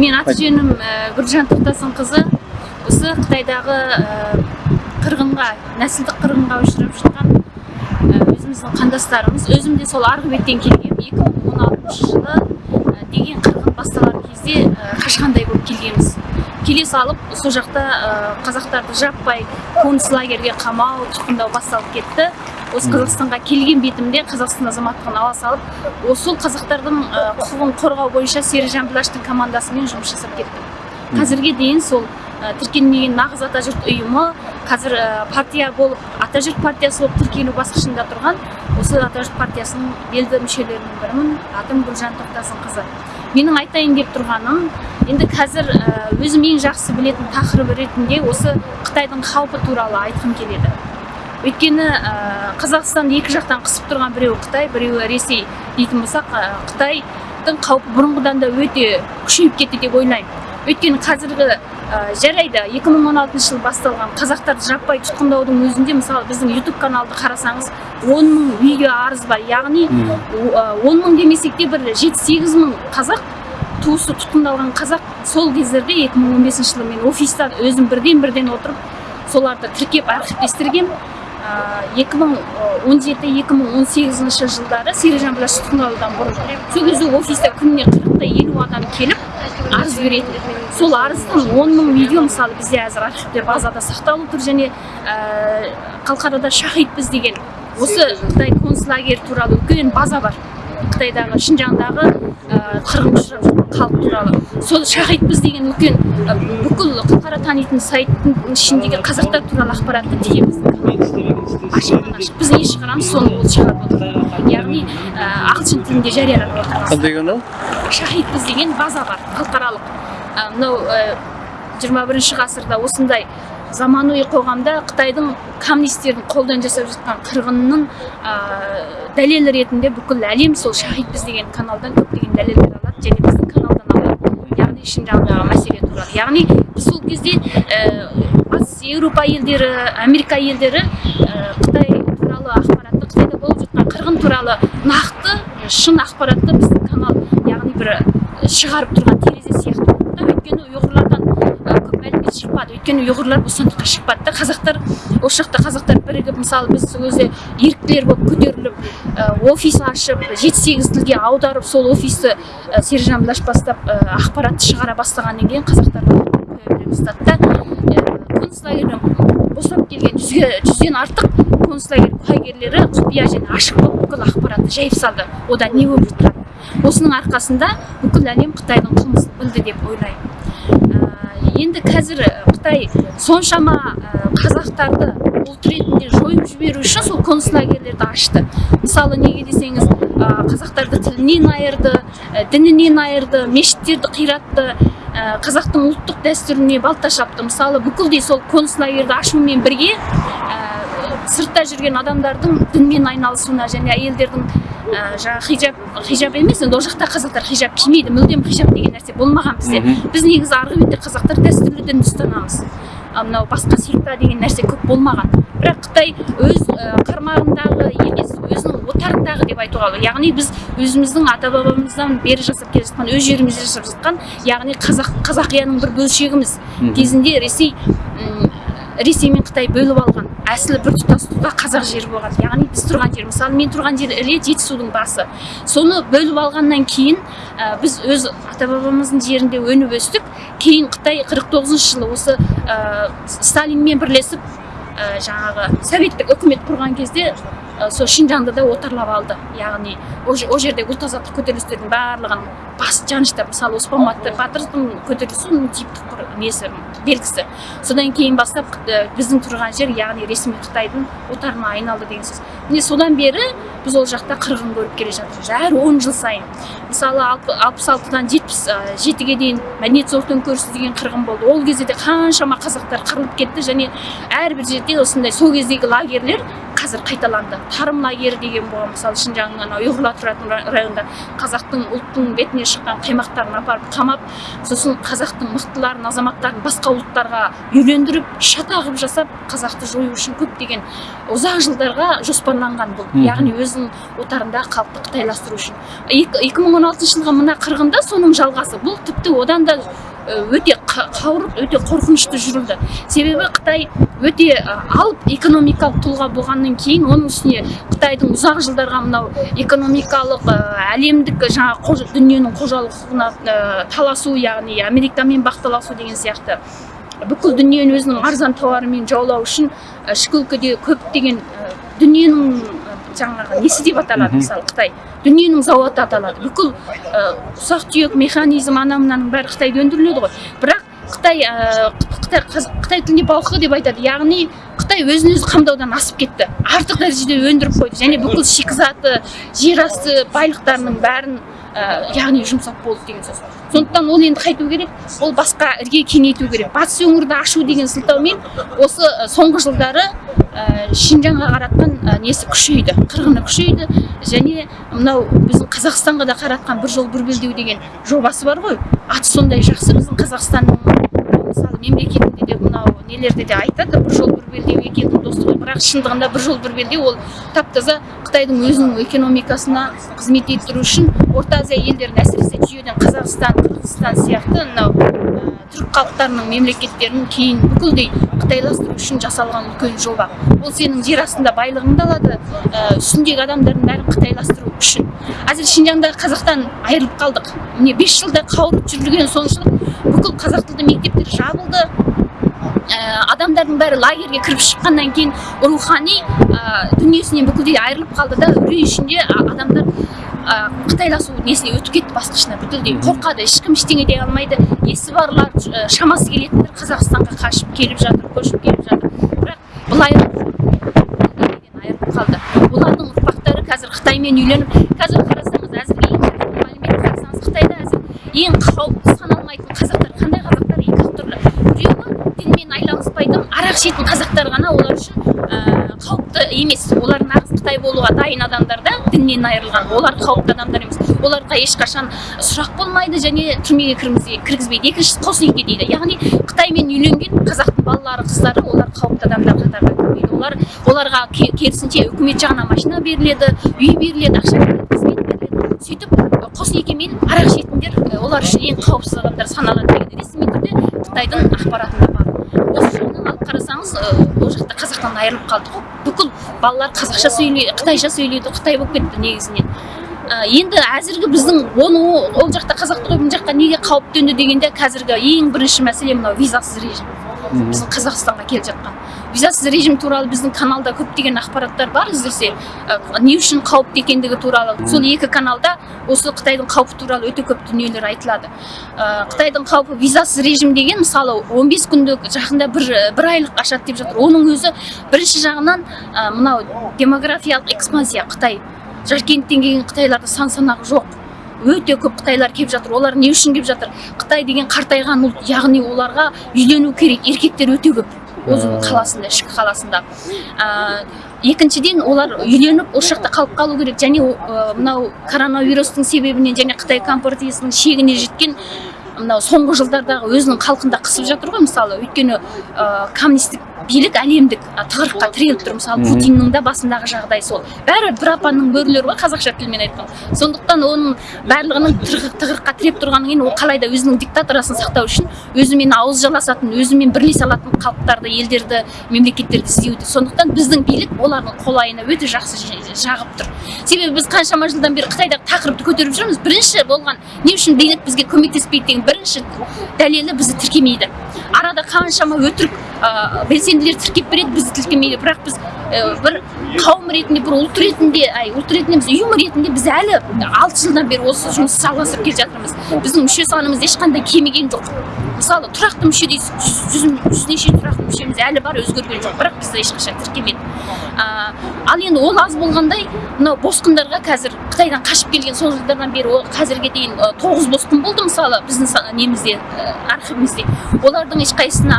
мен аты жөнім гүлжан тоқтасынқызы. Осы қытайдағы қырғынға нәсілдік қырғынға ұшырап жатқан өзіміздің қандастарымыз. Өзім де сол арғы беттен келгем 2016 жылы деген қырғын басталар кезде қашқандай болып келгенбіз. Келе салып сол жақта қазақтарды жаппай концлагерьге қамау тұтқындау басталып кетті. Осы қазақстанға келген бетімде қазақстан азаматтығын ала салып сол қазақтардың құқығын қорғау бойынша серіжан білаштың командасымен жұмыс жасап кеттім. Қазірге дейін сол тіркелмеген нағыз атажұрт ұйымы қазір партия болып атажұрт партиясы болып тіркелу басқышында тұрған осы атажұрт партиясының белді мүшелерінің бірімін атым гүлжан тоқтасынқызы. Менің айтайын деп тұрғаным енді қазір өзім ең жақсы білетін тақырып ретінде осы қытайдың қаупі туралы айтқым келеді. Өйткені қазақстанды екі жақтан қысып тұрған біреуі қытай біреуі ресей дейтін болсақ қытайдың қаупі бұрынғыдан да өте күшейіп кетті деп ойлаймын. Өйткені қазіргі жарайды 2016 жылы басталған қазақтарды жаппай тұтқындаудың өзінде мысалы біздің YouTube каналды қарасаңыз 10 мың видео арыз бар. Яғни 10 мың демесек те бір 7-8 мың қазақ туысы тұтқындалған қазақ сол кездерде 2015 жылы мен офиста өзім бірден бірден отырып соларды тіркеп архивтестіргем 2017-2018 жылдары серіжан білаш тұтқындалудан бұрын сол кезде офиста күніне қырықтай елу адам келіп арыз беретін. Сол арыздың он мың видео мысалы бізде қазір архивте базада сақталып тұр және қалқарада шахидпіз деген осы қытай концлагерь туралы үлкен база бар. Қытайдағы шинжаңдағы қырғын ұшырап жатқан халық туралы. Сол шахидпіз деген үлкен бүкіл қалқара танитын сайттың ішіндегі қазақтар туралы ақпаратты тігеміз ашықтан ашық біз не шығарамыз соны ол шығарып отыр яғни ағылшын тілінде жариялап отыр қандай канал шахидпіз деген база бар халықаралық. Мынау жиырма бірінші ғасырда осындай заманауи қоғамда қытайдың коммунистердің қолдан жасап жатқан қырғынның дәлелі ретінде бүкіл әлем сол шахидпіз деген каналдан көптеген дәлелдер алады. Және біздің каналдан алады. Яғни шинжаңдағы мәселе туралы. Яғни сол кезде батыс еуропа елдері америка елдері қытай туралы ақпаратты қытайда болып жатқан қырғын туралы нақты шын ақпаратты біздің канал яғни бір шығарып тұрған терезе сияқты. Да өйткені шықпады өйткені ұйғырлар бостандыққа шықпады да қазақтар осы жақта қазақтар бірігіп мысалы біз өзі еріктілер болып көтеріліп офис ашып жеті сегіз тілге аударып сол офисті сержан білаш бастап ақпаратты шығара бастағаннан кейін қазақтар бастады да концлагерьден босап келген жүзге жүзден артық концлагерь куәгерлері құпия және ашық болып бүкіл ақпаратты жайып салды. Одан не болып жатқанын осының арқасында бүкіл әлем қытайдың қылмысын білді деп ойлаймын. Енді қазір қытай соншама қазақтарды ұлт ретінде жойып жіберу үшін сол концлагерлерді ашты. Мысалы неге десеңіз қазақтарды тілінен айырды дінінен айырды мешіттерді қиратты қазақтың ұлттық дәстүріне балта шапты. Мысалы бүкілдей сол концлагерді ашумен бірге сыртта жүрген адамдардың дінмен айналысуына және әйелдердің жаңағы хижаб хижаб емес енді ол жақта қазақтар хижаб кимейді мүлдем хижаб деген нәрсе болмаған бізде. Біз негізі арғы бетте қазақтар дәстүрлі дінді ұстанамыз мынау басқа секта деген нәрсе көп болмаған. Бірақ қытай өз қармағындағы емес өзінің отарындағы деп айтуға болады. Яғни біз өзіміздің ата бабамыздан бері жасап келе жатқан өз жерімізде жасап жатқан яғни қазақ қазақияның бір бөлшегіміз. Кезінде ресей ресей мен қытай бөліп алған әсілі бір тұтастықта қазақ жері болған. Яғни біз тұрған жер. Мысалы мен тұрған жер іле жетісудың басы. Соны бөліп алғаннан кейін ә, біз өз ата бабамыздың жерінде өніп өстік. Кейін қытай 49 жылы осы ә, сталинмен бірлесіп ә, жаңағы советтік үкімет құрған кезде сол шинжаңды да отарлап алды. Яғни ол жерде ұлт азаттық көтерілістердің барлығын бас жаныштап мысалы оспан батырдың көтерілісі оның типтік несі белгісі. Содан кейін бастап біздің тұрған жер яғни ресми қытайдың отарына айналды деген сөз. Міне содан бері біз ол жақта қырғын көріп келе жатырмыз. Әр он жыл сайын. Мысалы алпыс алтыдан жетпіс жетіге дейін мәдениет зор төңкерісі деген қырғын болды. Ол кезде де қаншама қазақтар қырылып кетті және әрбір жерде осындай сол кездегі лагерлер қазір қайталанды. Тарым лагері деген болған мысалы шынжаңның ана ұйғырлар тұратын ра- районында қазақтың ұлттың бетіне шыққан қаймақтарын апарып қамап сосын қазақтың мықтыларын азаматтарын басқа ұлттарға үйлендіріп шата қылып жасап қазақты жою үшін көптеген ұзақ жылдарға жоспарланған бұл. Яғни өзінің отарындағы халықты қытайластыру үшін. Екі мың он алтыншы жылғы мына қырғында соның жалғасы. Бұл тіпті одан да өте қа- қауырт өте қорқынышты жүрілді. Себебі қытай өте э, алып экономикалық тұлға болғаннан кейін оның үстіне қытайдың ұзақ жылдарға мынау экономикалық э, әлемдік жаңағы дүниенің қожалық құқығына э, таласу яғни америкамен бақталасу деген сияқты. Бүкіл дүниені өзінің арзан тауарымен жаулау үшін э, ішкі өлкеде көптеген э, дүниенің э, жаңағы несі деп аталады мысалы қытай? Дүниенің зауыты аталады. Бүкіл ұсақ түйек механизм ана мынаның бәрі қытайда өндіріледі ғой. Бірақ қытай қытай қытай тілінде балқы деп айтады. Яғни қытай өзін өзі қамдаудан асып кетті. Артық дәрежеде өндіріп қойды. Және бүкіл шикізаты жерасты байлықтарының бәрін яғни жұмсап болды деген сөз. Сондықтан ол енді қайту керек. Ол басқа ірге кеңейту керек. Батыс өңірді ашу деген сылтаумен осы ә, соңғы жылдары ә, шинжаңға қаратқан ә, несі күшейді қырғыны күшейді. Және мынау біздің қазақстанға да қаратқан бір жол бір белдеу деген жобасы бар ғой. Аты сондай жақсы. Біздің қазақстанның мысалы мемлекетінде де мынау нелерде де айтады бір жол бір белдеу елдің достығы бірақ шындығында бір жол бір белдеу ол тап таза қытайдың өзінің экономикасына қызмет еттіру үшін орта азия елдерін әсіресе жүйеден қазақстан қырғызстан сияқты мынау түрік халықтарының мемлекеттерін кейін бүкілдей қытайластыру үшін жасалған үлкен жоба. Ол сенің жер астында байлығыңды алады ә, үстіндегі адамдардың бәрін қытайластыру үшін. Әзір шинжаңдағы қазақтан айырылып қалдық. Міне бес жылда қауырып жүрген соншалық бүкіл қазақ тілді мектептер жабылды. Ә, адамдардың бәрі лагерьге кіріп шыққаннан кейін рухани ә, дүниесінен бүкілдей айырылып қалды да үрей ішінде адамдар ә, қытайласу несіне өтіп кетті басқышына бүкілдей қорқады ешкім ештеңе дей алмайды. Есі барлар шамасы келетіндер қазақстанға қашып келіп жатыр көшіп келіп жатыр. Бірақ бүкілдейден айырылып қалды. Олардың ұрпақтары қазір қытаймен үйленіп қазір қарасаңыз әзірге ең жақын мәлімет қарасаңыз қытайда әзір ең қауіпті саналмайтын қазақтар қандай қазақтар екі ақ түрлі біреуі дінмен айланыспайтын арақ ішетін қазақтар ғана олар үшін ә, қауіпті емес олар нағыз қытай болуға дайын адамдар да діннен айырылған олар қауіпті адамдар емес. Оларға ешқашан сұрақ болмайды және түрмеге кіргізбей- кіргізбейді. Екіншісі қос неке дейді. Яғни қытаймен үйленген қазақтың балалары қыздары олар қауіпті адамдар қатарына кірмейді. Олар оларға ке- керісінше үкімет жағынан машина беріледі үй беріледі ақша беріледі қызмет беріледі. Сөйтіп арақ ішетіндер ы, олар үшін ең қауіпсіз адамдар саналады деген ресми түрде қытайдың ақпаратында бар осы жағынан алып қарасаңыз ол жақта қазақтан айырылып қалдық қой. Бүкіл балалар қазақша сөйлейді қытайша сөйлейді қытай болып кетті негізінен. Ә, енді әзіргі біздің оны ол жақта қазақты қойып мына жаққа неге қауіп төнді дегенде қазіргі ең бірінші мәселе мынау визасыз режим. Біздің қазақстанға келіп жатқан. Визасыз режим туралы біздің каналда көптеген ақпараттар бар іздесе не үшін қауіпті екендігі туралы. Сол екі каналда осы қытайдың қаупі туралы өте көп дүниелер айтылады. Қытайдың қаупі визасыз режим деген мысалы 15 күндік жақында бір бір айлық ашады деп жатыр. Оның өзі бірінші жағынан мынау демографиялық экспансия қытай жаркенттен келген қытайларда сан санағы жоқ. Өте көп қытайлар келіп жатыр. Олар не үшін келіп жатыр? Қытай деген қартайған ұлт яғни оларға үйлену керек еркектер өте көп. Өзінің Ә. қаласында ішкі қаласында. Ә, екіншіден олар үйленіп осы жақта қалып қалу керек. Және ә, мынау коронавирустың себебінен және қытай компартиясының шегіне жеткен мынау соңғы жылдардағы өзінің халқында қысып жатыр ғой мысалы. Өйткені ә, коммунистік билік әлемдік тығырыққа тіреліп тұр. Мысалы путиннің да басындағы жағдай сол. Бәрі бір апанның бөрілері ғой қазақша тілмен айтқан. Сондықтан оның барлығының тығыр- тығырыққа тіреп тұрғаннан кейін ол қалай да өзінің диктатурасын сақтау үшін өзімен ауыз жаласатын өзімен бірлесе алатын халықтарды елдерді мемлекеттерді іздеуде сондықтан біздің билік олардың қолайына өте жақсы жағып тұр. Себебі біз қаншама жылдан бері қытайдағы тақырыпты көтеріп жүрміз. Бірінші болған не үшін билік бізге көмектеспейді деген бірінші дәлелі бізді тіркемейді. Арада қаншама өтірік ә, белсенділер тіркеп береді бізді тіркемейді бірақ біз бір қауым ретінде бір ұлт ретінде ай ұлт ретінде емес ұйым ретінде біз әлі алты жылдан бері осы жұмысты жалғастырып келе жатырмыз. Біздің мүше санымыз ешқандай кеміген жоқ. Мысалы тұрақты мүше дейсіз жүз, жүз, неше тұрақты мүшеміз әлі бар өзгерген жоқ. Бірақ бізді ешқашан тіркемеді. Ал енді ол аз болғандай мынау босқындарға қазір қытай қытайдан қашып келген сол жылдардан бері қазірге дейін тоғыз босқын болды мысалы біздің немізде архивімізде. Олардың ешқайсысына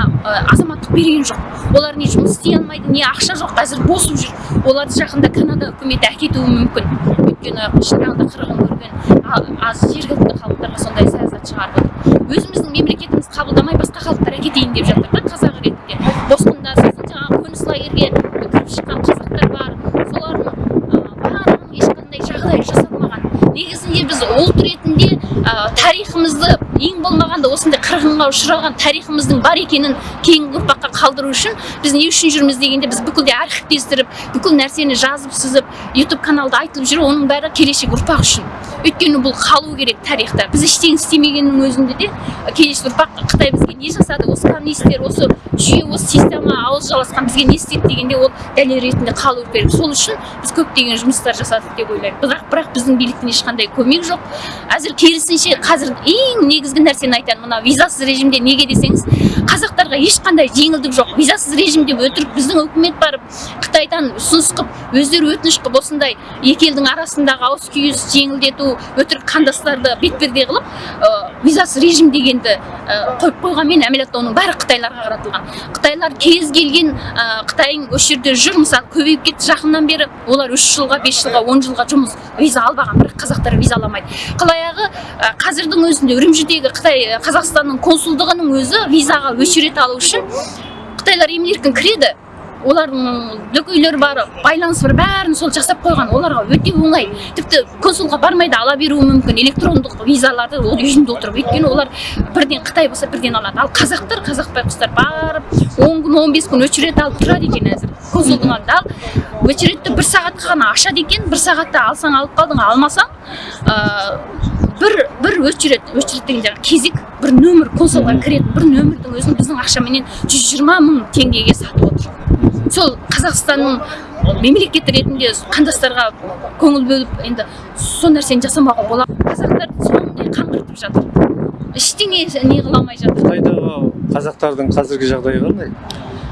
азаматтық берген жоқ. Олар не жұмыс істей алмайды не ақша жоқ. Қазір босып жүр. Оларды жақында канада үкіметі әкетуі мүмкін. Өйткені шынайында қырғын көрген аз жергілікті халықтарға сондай саясат шығарып отыр. Өзіміздің мемлекетіміз қабылдамай басқа халықтар әкетейін деп жатыр да қазақ ретінде. Босқында сосын жаңағы қоныс лагерьге кіріп шыққан қазақтар бар. Солардың барлығының ешқандай жағдай жасалмаған. Негізінде біз ұлт ретінде тарихымызды ең болмағанда осындай қырғынға ұшыраған тарихымыздың бар екенін кейінгі ұрпаққа қалдыру үшін біз не үшін жүрміз дегенде біз бүкілде архивтестіріп бүкіл нәрсені жазып сызып ютуб каналда айтылып жүр оның бәрі келешек ұрпақ үшін. Өйткені бұл қалу керек тарихта. Біз ештеңе істемегеннің өзінде де келесі ұрпақ қытай бізге не жасады? Осы коммунистер осы жүйе осы система ауыз жаласқан бізге не істеді дегенде ол дәлел ретінде қалу керек сол үшін біз көптеген жұмыстар жасадық деп ойлаймын. Бірақ бірақ біздің биліктен ешқандай көмек жоқ. Әзір керісінше қазір ең негізгі нәрсені айтайын. Мына визасыз режимде неге десеңіз қазақтарға ешқандай жеңілдік жоқ. Визасыз режимде өтірік біздің үкімет барып қытайдан ұсыныс қылып өздері өтініш қылып осындай екі елдің арасындағы ауыс күйіс жеңілдету өтірік қандастарды бетперде қылып ы, визасыз режим дегенді ы, қойып қойғанмен әмелетте оның бәрі қытайларға қаратылған. Қытайлар кез келген ы, қытайың осы жерде жүр мысалы көбейіп кетті жақыннан бері олар үш жылға бес жылға он жылға жұмыс виза албаған бірақ қазақтар виза аламайды. Қыл аяғы ы, қазірдің өзінде үрімжідегі қытай қазақстанның консулдығының өзі визаға очередь алу үшін қытайлар емін еркін кіреді. Олардың дөкейлері бар байланыс бар бәрін сол жасап қойған. Оларға өте оңай. Тіпті консулға бармай да ала беруі мүмкін. Электрондық визаларды ол үйінде отырып өйткені олар бірден қытай болса бірден алады. Ал қазақтар қазақ байқұстар барып он күн он бес күн очередь алып тұрады екен әзір. Консулдың алдында ал очередьті бір сағатқа ғана ашады екен. Бір сағатта алсаң алып қалдың алмасаң бір бір очередь очередь деген жаңағы кезек бір нөмір консулға кіретін бір нөмірдің өзін біздің ақшаменен жүз жиырма мың теңгеге сатып отыр. Сол қазақстанның мемлекет ретінде қандастарға көңіл бөліп енді сол нәрсені жасамауға болады қазақтар сондай қаңғыртып жатыр. Ештеңе не қыла алмай жатыр. Қытайдағы қазақтардың қазіргі жағдайы қандай?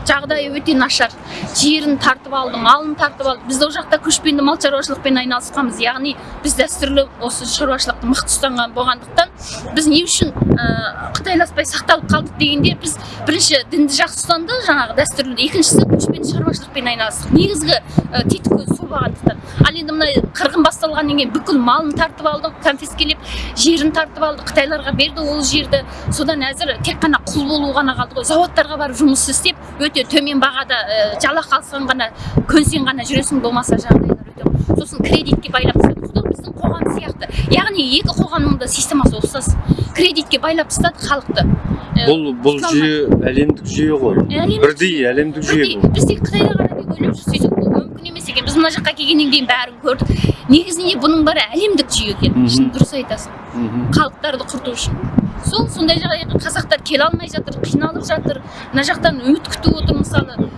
Жағдайы өте нашар. Жерін тартып алды малын тартып алды біз ол жақта көшпенді мал шаруашылықпен айналысқанбыз. Яғни біз дәстүрлі осы шаруашылықты мықты ұстанған болғандықтан біз не үшін ә, қытайласпай сақталып қалдық дегенде біз бірінші дінді жақсы ұстанды жаңағы дәстүрлі. Екіншісі көшпенді шаруашылықпен айналыстық. Негізгі ә, сол болғандықтан ал енді мына қырғын басталғаннан кейін бүкіл малын тартып алды конфискелеп жерін тартып алды қытайларға берді ол жерді. Содан әзір тек қана құл болу ғана қалды ғой. Зауыттарға барып жұмыс істеп өте төмен бағада ә, жалақы алсаң ғана көнсең ғана жүресің болмаса жағдайлар өте сосын кредитке байлап тастады біздің қоғам сияқты яғни екі қоғамның да системасы ұқсас кредитке байлап тастады халықты. Бұл бұл жүйе әлемдік жүйе ғой. Бірдей әлемдік жүйе бұл. Біз тек қытайда ғана деп ойлап жүрсек мүмкін емес екен біз мына жаққа келгеннен кейін бәрін көрдік. Негізінде бұның бәрі әлемдік жүйе екен. Шын дұрыс айтасың. Халықтарды құрту үшін. Сол сондай жағдайға қазақтар келе алмай жатыр қиналып жатыр. Мына жақтан үміт күтіп отыр мысалы.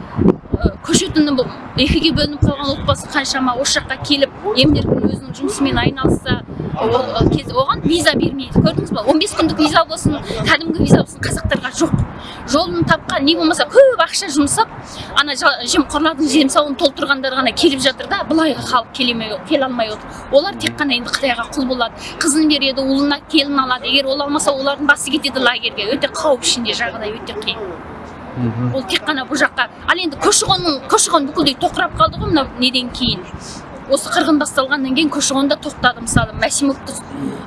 Ы, көшетіні бұл екіге бөлініп қалған отбасы қаншама осы жаққа келіп емін еркін өзінің жұмысымен айналысса оған виза бермейді. Көрдіңіз ба 15 күндік виза болсын кәдімгі виза болсын қазақтарға жоқ. Жолын тапқан не болмаса көп ақша жұмсап ана жемқорлардың жемсауын толтырғандар ғана келіп жатыр да былайғы халық келемей келе алмай отыр. Олар тек қана енді қытайға құл болады қызын береді ұлына келін алады. Егер ол алмаса олардың басы кетеді лагерьге. Өте қауіп ішінде жағдай өте қиын. Ол тек қана бұл жаққа. Ал енді көші қонның көші қон бүкілдей тоқырап қалды ғой мынау неден кейін. Осы қырғын басталғаннан кейін көші қон да тоқтады мысалы мәсимовті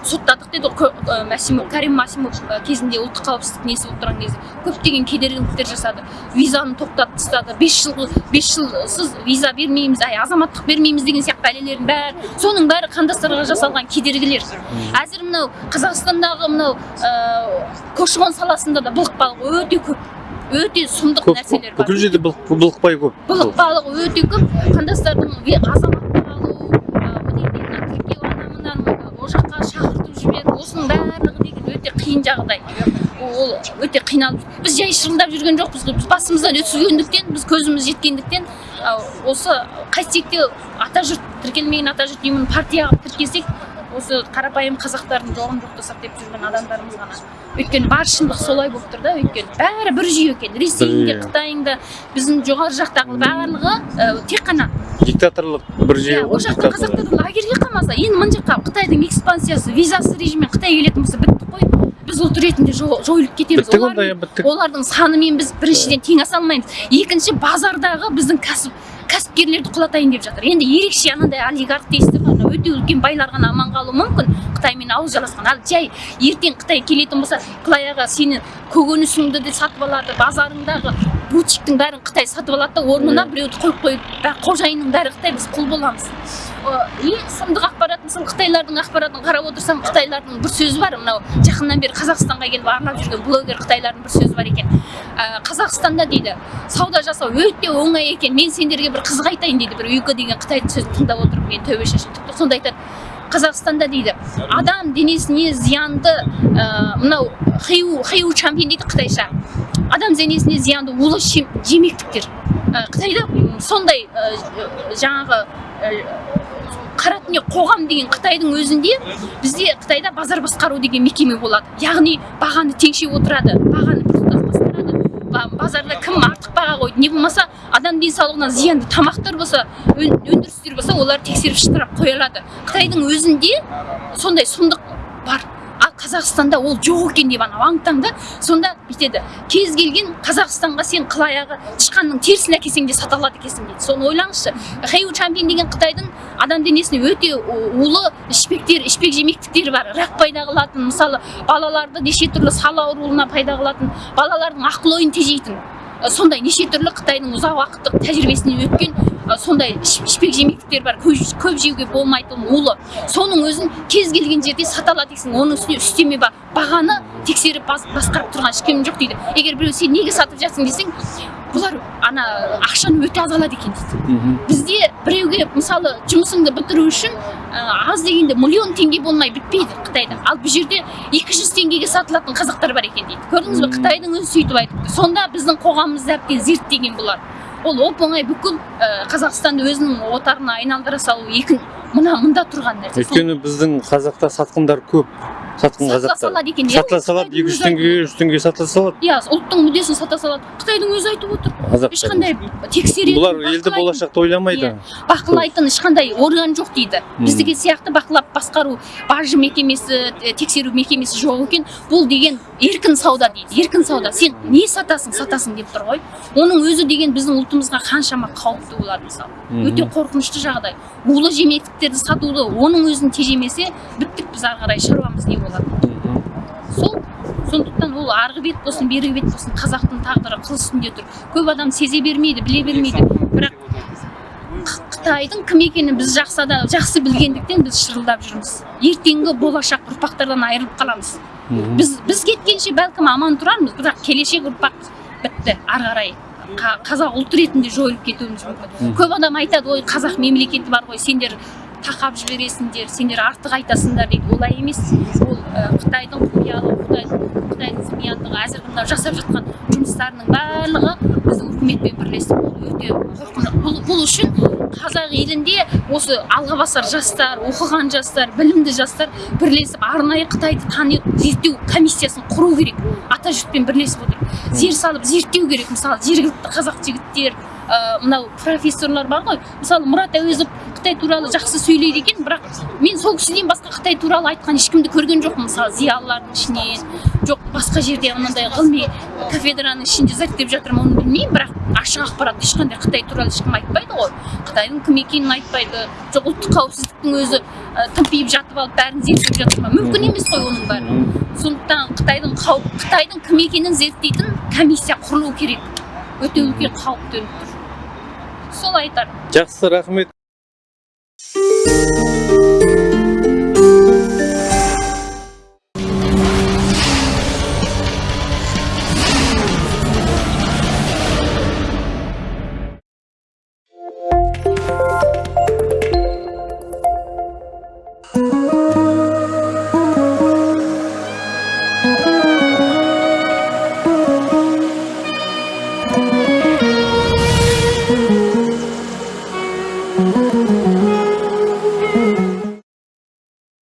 соттадық деді ғой мәсимов кәрім мәсимов кезінде ұлттық қауіпсіздік несі болып тұрған кезде. Көптеген кедергіліктер жасады. Визаны тоқтатып тастады. Бес жыл бес жылсыз виза бермейміз ай азаматтық бермейміз деген сияқты бәлелердің бәрі. Соның бәрі қандастарға жасалған кедергілер. Әзір мынау қазақстандағы мынау ә, көші қон саласында да былықпалық өте көп өте сұмдық нәрселер бар. бүкіл жерде былық- былықпай көп. Былықпалық өте көп. Қандастардың ве- азаматтық алу ы, одан кейін мына тіркеу ана мынаны ол жаққа шақыртып жіберу осының барлығы деген өте қиын жағдай. Ол өте қиналып біз жай шырылдап жүрген жоқпыз біз басымыздан өткізгендіктен біз көзіміз жеткендіктен осы қайтсек те атажұрт тіркелмеген атажұрт ұйымын партияға тіркесек осы қарапайым қазақтардың жоғын жоқтасақ деп жүрген адамдарымыз ғана. Өйткені бар шындық солай болып тұр да өйткені бәрі бір жүйе екен. Ресейің де жүйе. қытайың да біздің жоғары жақтағы барлығы ә, тек қана диктаторлық бір жүйе иә, ол жақта қазақтарды лагерьге қамаса енді мына жаққа қытайдың экспансиясы визасыз режиммен қытай келетін болса біттік қой. Біз ұлт ретінде жо- жойылып кетеміз. Олардың- олардың санымен біз біріншіден тең аса алмаймыз. Екінші базардағы біздің кәсіп кәсіпкерлерді құлатайын деп жатыр. Енді ерекше анандай олигарх дейсіздер өте үлкен байлар ғана аман қалуы мүмкін. Қытаймен ауыз жаласқан ал жай ертең қытай келетін болса аға сені көкөнісіңді де сатып алады базарыңдағы бутиктің бәрін қытай сатып алады да орнына біреуді қойып қойып бәрі қожайынның бәрі қытай біз құл боламыз ең сұмдық ақпарат мысалы қытайлардың ақпаратын қарап отырсам қытайлардың бір сөзі бар. Мынау жақыннан бері қазақстанға келіп арнап жүрген блогер қытайлардың бір сөзі бар екен. Ә, қазақстанда дейді сауда жасау өте оңай екен. Мен сендерге бір қызық айтайын дейді бір юка деген қытайдың сөзін тыңдап отырып мен тәубе шашып тіпті сонда айтады. Қазақстанда дейді адам денесіне зиянды ә, мынау хиу хиу чампин дейді қытайша адам денесіне зиянды улы жемектіктер Ә, қытайда сондай ә, жаңағы қара қоғам деген қытайдың өзінде бізде қытайда базар басқару деген мекеме болады яғни бағаны теңшеп отырады бағаны базарда кім артық баға қойды не болмаса адам денсаулығына зиянды тамақтар болса өн- өндірістер болса олар тексеріп штраф қоя алады қытайдың өзінде сондай сұмдық бар. Ал қазақстанда ол жоқ екен деп анау аң сонда бүйтеді. Кез келген қазақстанға сен қыл аяғы тышқанның терісін әкелсең де сата алады екенсің дейді. Соны ойлаңызшы. Хэйу чампин деген қытайдың адам денесіне өте улы ішпектер ішпек жемектіктері бар. Рак пайда қылатын мысалы балаларды неше түрлі сал ауруына пайда қылатын балалардың ақыл ойын тежейтін. Сондай неше түрлі қытайдың ұзақ уақыттық тәжірибесінен өткен ә, сондай іш- ішпек жемектіктер бар көп, көп жеуге болмайтын улы. Соның өзін кез келген жерде сата алады дейсің оның үстіне үстеме бар. Бағаны тексеріп бас, басқарып тұрған ешкім жоқ дейді. Егер біреу сен неге сатып жатсың десең бұлар ана ақшаны өте аз алады екен дейді. Бізде біреуге мысалы жұмысыңды бітіру үшін ә, аз дегенде миллион теңге болмай бітпейді қытайда ал бұл жерде 200 теңгеге сатылатын қазақтар бар екен дейді. Көрдіңіз бе? Қытайдың өзі сөйтіп айтыпты сонда біздің қоғамымызды әбден зерттеген бұлар ол оп оңай бүкіл ә, қазақстанды өзінің отарына айналдыра салу екі мына мында тұрған нәрсе. Өйткені біздің қазақта сатқындар көп. Сатқын сатыла қазақтар салады екен сатыла салады екі жүз теңгеге жүз теңгеге сатыла салады. Иә ұлттың мүддесін сата салады. Қытайдың өзі айтып отыр. Ешқандай тексеретін бұлар елді болашақта ойламайды. Иә. бақылайтын ешқандай орган жоқ дейді. Біздікі сияқты бақылап басқару бажы мекемесі тексеру мекемесі жоқ екен. Бұл деген еркін сауда дейді еркін сауда. Сен не сатасың сатасың деп тұр ғой. Оның өзі деген біздің ұлтымызға қаншама қауіпті болады мысалы. Өте қорқынышты жағдай. Улы жемектіктерді сатуды оның өзін тежемесе біттік біз ары қарай шаруамыз не болады сол сондықтан ол арғы бет болсын бергі бет болсын қазақтың тағдыры қыл үстінде тұр. Көп адам сезе бермейді біле бермейді. Бірақ қытайдың кім екенін біз жақсы да жақсы білгендіктен біз шырылдап жүрміз. Ертеңгі болашақ ұрпақтардан айырылып қаламыз. Біз біз кеткенше бәлкім аман тұрармыз бірақ келешек ұрпақ бітті. Ары қарай Қа- қазақ ұлт ретінде жойылып кетуіміз мүмкін. Көп адам айтады ой қазақ мемлекеті бар ғой сендер тақап жібересіңдер сендер артық айтасыңдар дейді. Олай емес. Ол қытайдың құпиялы қытайдың зымияндығы әзіргі мынау жасап жатқан жұмыстарының барлығы біздің үкіметпен бірлесіп ол өте бұл, бұл үшін қазақ елінде осы алға басар жастар оқыған жастар білімді жастар бірлесіп арнайы қытайды тани зерттеу комиссиясын құру керек. Ата жұртпен бірлесіп отырып зер салып зерттеу керек. Мысалы жергілікті қазақ жігіттер мынау профессорлар бар ғой. Мысалы мұрат әуезов қытай туралы жақсы сөйлейді екен бірақ мен сол кісіден басқа қытай туралы айтқан ешкімді көрген жоқпын. Мысалы зиялылардың ішінен жоқ басқа жерде мынандай ғылыми кафедраның ішінде зерттеп жатырмын оны білмеймін бірақ ашық ақпарат ешқандай қытай туралы ешкім айтпайды ғой. Қытайдың кім екенін айтпайды. Жоқ ұлттық қауіпсіздіктің өзі ә, тымпиып жатып алып бәрін зерттеп жатыр ма? Мүмкін емес қой оның бәрі. Сондықтан қытайдың қауіп қытайдың кім екенін зерттейтін комиссия құрылу керек. Өте үлкен қауіп төніп тұр сол айтар. Жақсы рахмет.